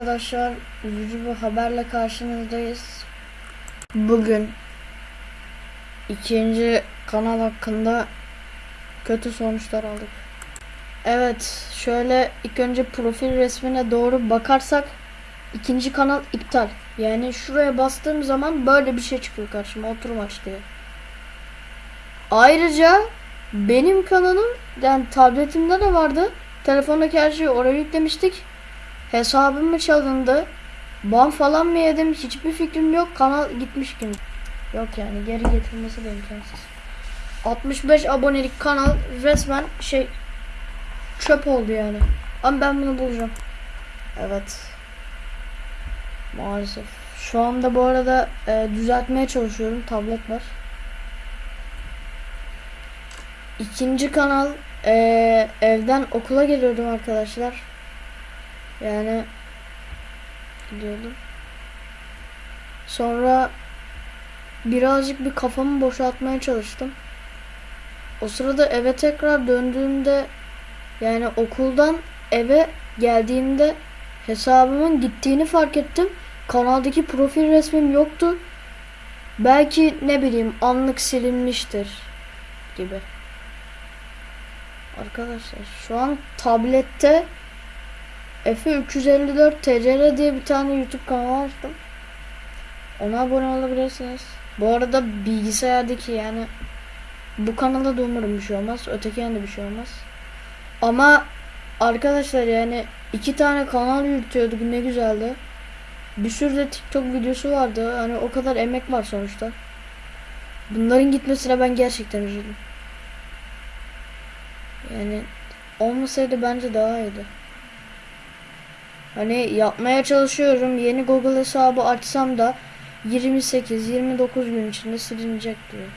Arkadaşlar üzücü bir haberle karşınızdayız. Bugün ikinci kanal hakkında kötü sonuçlar aldık. Evet şöyle ilk önce profil resmine doğru bakarsak ikinci kanal iptal. Yani şuraya bastığım zaman böyle bir şey çıkıyor karşıma oturum aç diye. Ayrıca benim kanalım yani tabletimde de vardı. Telefondaki her şeyi oraya yüklemiştik. Hesabım mı çalındı? Ban falan mı yedim? Hiçbir fikrim yok. Kanal gitmiş gibi. Yok yani geri getirmesi de imkansız. 65 abonelik kanal resmen şey çöp oldu yani. Ama ben bunu bulacağım. Evet. Maalesef. Şu anda bu arada e, düzeltmeye çalışıyorum. Tablet var. İkinci kanal e, evden okula geliyordum arkadaşlar. Yani gidiyordum. Sonra birazcık bir kafamı boşaltmaya çalıştım. O sırada eve tekrar döndüğümde yani okuldan eve geldiğimde hesabımın gittiğini fark ettim. Kanaldaki profil resmim yoktu. Belki ne bileyim anlık silinmiştir gibi. Arkadaşlar şu an tablette Efe 354 TCR diye bir tane YouTube kanalı açtım. Ona abone olabilirsiniz. Bu arada bilgisayardaki yani bu kanalda da umarım bir şey olmaz. Öteki yanda bir şey olmaz. Ama arkadaşlar yani iki tane kanal yürütüyorduk ne güzeldi. Bir sürü de TikTok videosu vardı. Hani o kadar emek var sonuçta. Bunların gitmesine ben gerçekten üzüldüm. Yani olmasaydı bence daha iyiydi. Hani yapmaya çalışıyorum. Yeni Google hesabı açsam da 28-29 gün içinde silinecek diyor.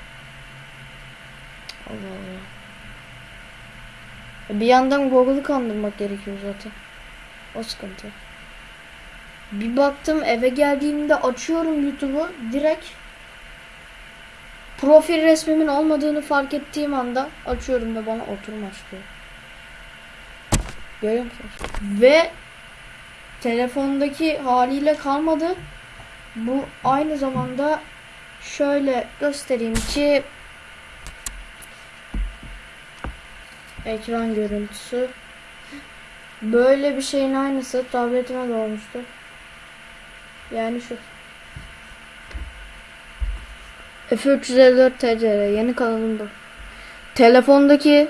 Allah Allah. Bir yandan Google'ı kandırmak gerekiyor zaten. O sıkıntı. Bir baktım eve geldiğimde açıyorum YouTube'u direkt profil resmimin olmadığını fark ettiğim anda açıyorum ve bana oturum açıyor. Görüyor musunuz? Ve telefondaki haliyle kalmadı. Bu aynı zamanda şöyle göstereyim ki ekran görüntüsü böyle bir şeyin aynısı tabletime de olmuştu. Yani şu F354 TCR yeni kanalım bu. Telefondaki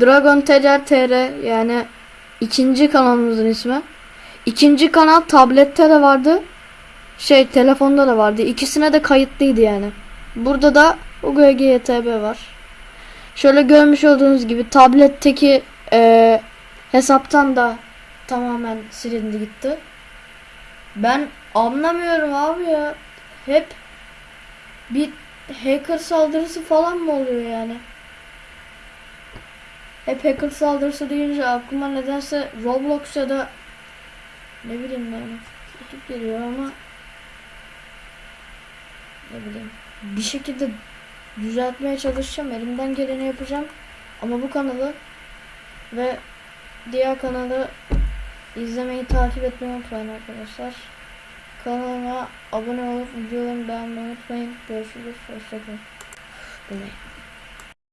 Dragon TCR TR yani ikinci kanalımızın ismi. İkinci kanal tablette de vardı. Şey telefonda da vardı. İkisine de kayıtlıydı yani. Burada da UGGTB var. Şöyle görmüş olduğunuz gibi tabletteki e, hesaptan da tamamen silindi gitti. Ben anlamıyorum abi ya. Hep bir hacker saldırısı falan mı oluyor yani? Hep hacker saldırısı deyince aklıma nedense Roblox ya da ne bileyim yani ekip geliyor ama ne bileyim. Bir şekilde düzeltmeye çalışacağım elimden geleni yapacağım. Ama bu kanalı ve diğer kanalı izlemeyi takip etmeyi unutmayın arkadaşlar. Kanalıma abone olup videolarımı beğenmeyi unutmayın. Görüşürüz hoşçakalın